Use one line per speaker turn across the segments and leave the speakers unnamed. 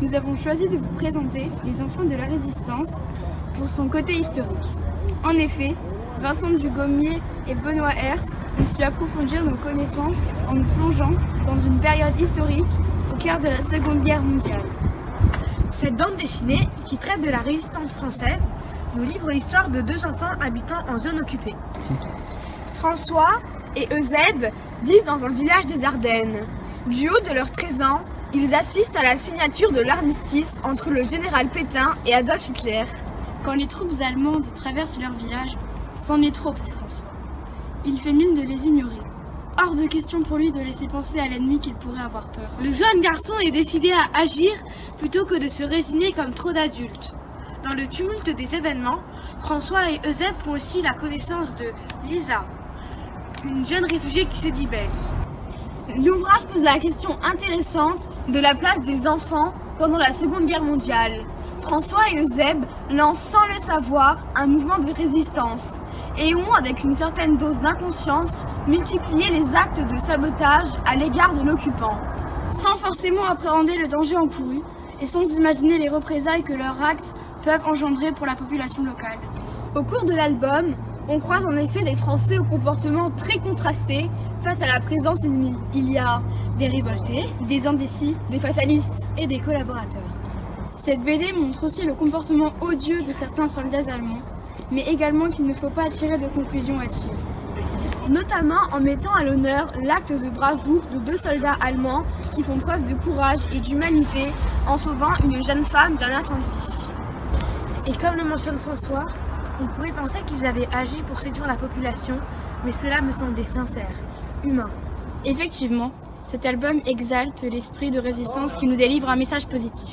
nous avons choisi de vous présenter Les Enfants de la Résistance pour son côté historique. En effet, Vincent Dugommier et Benoît Hers ont su approfondir nos connaissances en nous plongeant dans une période historique au cœur de la Seconde Guerre mondiale.
Cette bande dessinée, qui traite de la résistance française, nous livre l'histoire de deux enfants habitant en zone occupée. François et Eusèbe vivent dans un village des Ardennes. Du haut de leurs 13 ans, ils assistent à la signature de l'armistice entre le général Pétain et Adolf Hitler.
Quand les troupes allemandes traversent leur village, c'en est trop pour François. Il fait mine de les ignorer. Hors de question pour lui de laisser penser à l'ennemi qu'il pourrait avoir peur.
Le jeune garçon est décidé à agir plutôt que de se résigner comme trop d'adultes. Dans le tumulte des événements, François et Eusèbe font aussi la connaissance de Lisa, une jeune réfugiée qui se dit belge. L'ouvrage pose la question intéressante de la place des enfants pendant la Seconde Guerre mondiale. François et Eusèbe lancent sans le savoir un mouvement de résistance et ont, avec une certaine dose d'inconscience, multiplié les actes de sabotage à l'égard de l'occupant.
Sans forcément appréhender le danger encouru et sans imaginer les représailles que leurs actes peuvent engendrer pour la population locale.
Au cours de l'album, on croise en effet des Français au comportement très contrasté face à la présence ennemie. Il y a des révoltés, des indécis, des fatalistes et des collaborateurs.
Cette BD montre aussi le comportement odieux de certains soldats allemands, mais également qu'il ne faut pas tirer de conclusions hâtives.
Notamment en mettant à l'honneur l'acte de bravoure de deux soldats allemands qui font preuve de courage et d'humanité en sauvant une jeune femme d'un incendie. Et comme le mentionne François, on pourrait penser qu'ils avaient agi pour séduire la population, mais cela me semblait sincère, humain.
Effectivement, cet album exalte l'esprit de résistance qui nous délivre un message positif.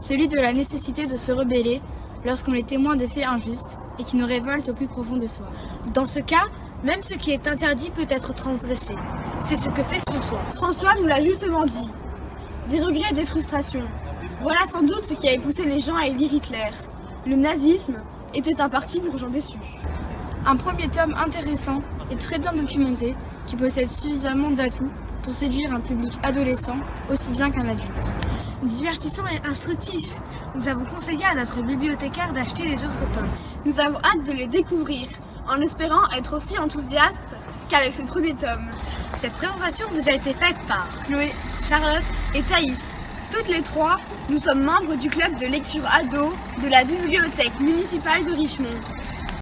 Celui de la nécessité de se rebeller lorsqu'on est témoin de faits injustes et qui nous révoltent au plus profond de soi.
Dans ce cas, même ce qui est interdit peut être transgressé. C'est ce que fait François. François nous l'a justement dit. Des regrets et des frustrations. Voilà sans doute ce qui a poussé les gens à élire Hitler. Le nazisme était un parti pour gens déçus.
Un premier tome intéressant et très bien documenté qui possède suffisamment d'atouts pour séduire un public adolescent aussi bien qu'un adulte.
Divertissant et instructif, nous avons conseillé à notre bibliothécaire d'acheter les autres tomes.
Nous avons hâte de les découvrir, en espérant être aussi enthousiastes qu'avec ce premier tome.
Cette présentation vous a été faite par
Chloé,
Charlotte et Thaïs. Toutes les trois, nous sommes membres du club de lecture ado de la bibliothèque municipale de Richemont.